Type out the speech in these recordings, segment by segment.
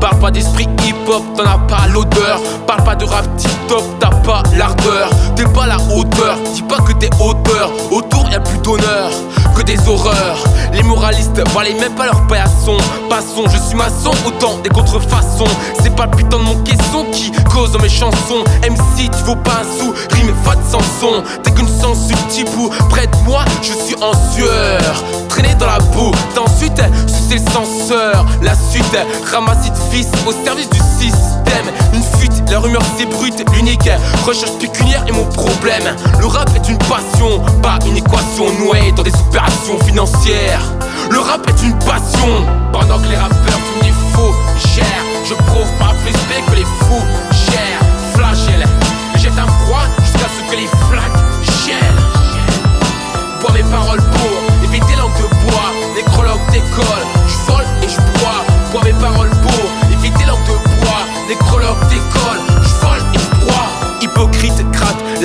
Parle pas d'esprit t'en as pas l'odeur. Parle pas de rap tip-top, t'as pas l'ardeur. T'es pas la hauteur, dis pas que t'es auteur. Autour y'a plus d'honneur que des horreurs. Les moralistes valaient même pas leur paillasson. Passons, je suis maçon, autant des contrefaçons. C'est pas le putain de mon caisson qui cause dans mes chansons. MC, tu vaux pas un sou, rime va de Samson. T'es qu'une sens subtil ou près de moi, je suis en sueur. Traîner dans la boue, ensuite sucer le. La suite, ramasser de fils au service du système. Une fuite, la rumeur c'est brute, l'unique recherche pécuniaire est mon problème. Le rap est une passion, pas une équation nouée dans des opérations financières. Le rap est une passion, pendant que les rappeurs font du faux gèrent. Je prouve pas plus que les fous gèrent. Flagelle, jette un froid jusqu'à ce que les flaques gèlent. Bois mes paroles pour éviter langue de bois. Nécrologue d'école,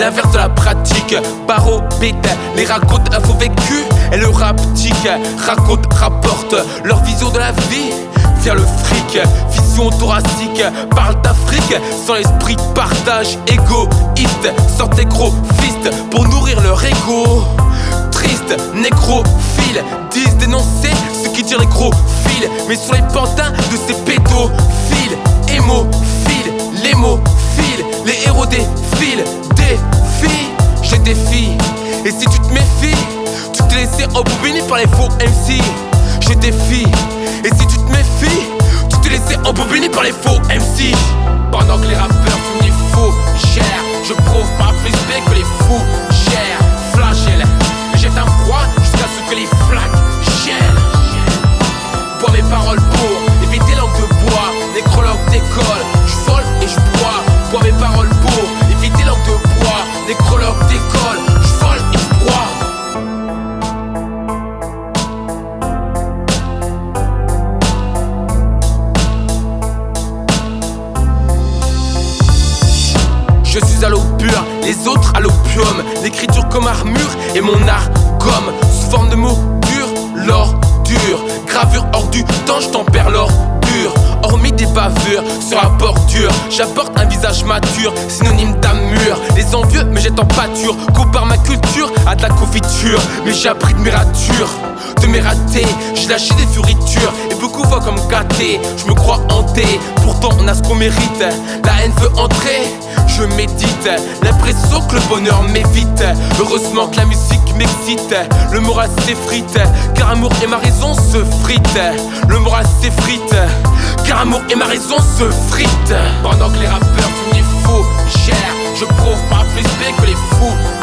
l'inverse de la pratique. Barreau, bête, les racontes faux vécu. Et le raptique, raconte, rapporte leur vision de la vie. Vers le fric, vision thoracique, parle d'Afrique sans l'esprit de partage, égoïste, sortez gros fist pour nourrir leur ego triste, nécrophile Disent dénoncer ce qui tire les gros fils Mais sur les pantins de ces pédophiles Hémophiles, par les faux MC des filles Et si tu te méfies Tu te laisses embobiner par les faux MC Pendant que les rappeurs les autres à l'opium. L'écriture comme armure et mon art comme sous forme de mots durs, l'ordure. Gravure hors du temps, je tempère l'ordure. Bavures sur la bordure, j'apporte un visage mature, synonyme d'amur. Les envieux me jettent en pâture, compare ma culture à de la confiture. Mais j'ai appris de mes ratures, de mes ratés. J'ai lâché des furitures et beaucoup voient comme gâté. Je me crois hanté, pourtant on a ce qu'on mérite. La haine veut entrer, je médite. L'impression que le bonheur m'évite. Heureusement que la musique Le moral s'effrite, car amour et ma raison se fritent. Le moral s'effrite, car amour et ma raison se fritent. Pendant que les rappeurs font du faux gèrent, je prouve pas plus que les fous